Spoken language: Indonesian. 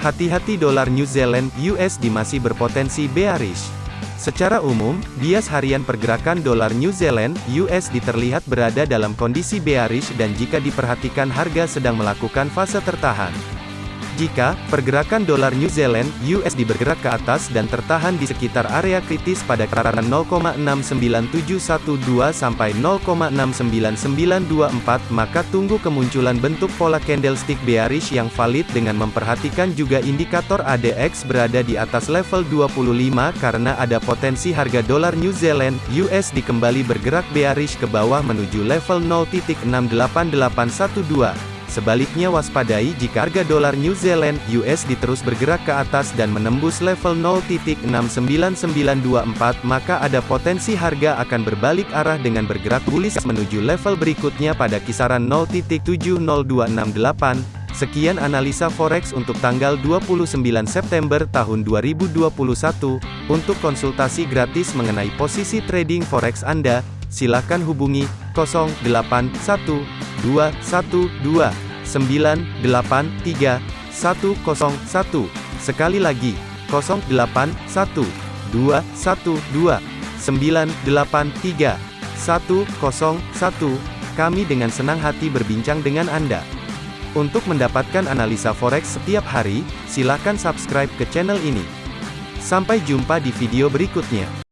Hati-hati dolar New Zealand USD masih berpotensi bearish. Secara umum, bias harian pergerakan dolar New Zealand USD terlihat berada dalam kondisi bearish dan jika diperhatikan harga sedang melakukan fase tertahan. Jika pergerakan dolar New Zealand USD bergerak ke atas dan tertahan di sekitar area kritis pada kisaran 0,69712 sampai 0,69924 maka tunggu kemunculan bentuk pola candlestick bearish yang valid dengan memperhatikan juga indikator ADX berada di atas level 25 karena ada potensi harga dolar New Zealand USD kembali bergerak bearish ke bawah menuju level 0.68812. Sebaliknya waspadai jika harga dolar New Zealand USD terus bergerak ke atas dan menembus level 0.69924 maka ada potensi harga akan berbalik arah dengan bergerak bullish menuju level berikutnya pada kisaran 0.70268. Sekian analisa forex untuk tanggal 29 September tahun 2021. Untuk konsultasi gratis mengenai posisi trading forex Anda, silakan hubungi 081212 983 101. Sekali lagi, 081212 983 101. Kami dengan senang hati berbincang dengan Anda. Untuk mendapatkan analisa forex setiap hari, silakan subscribe ke channel ini. Sampai jumpa di video berikutnya.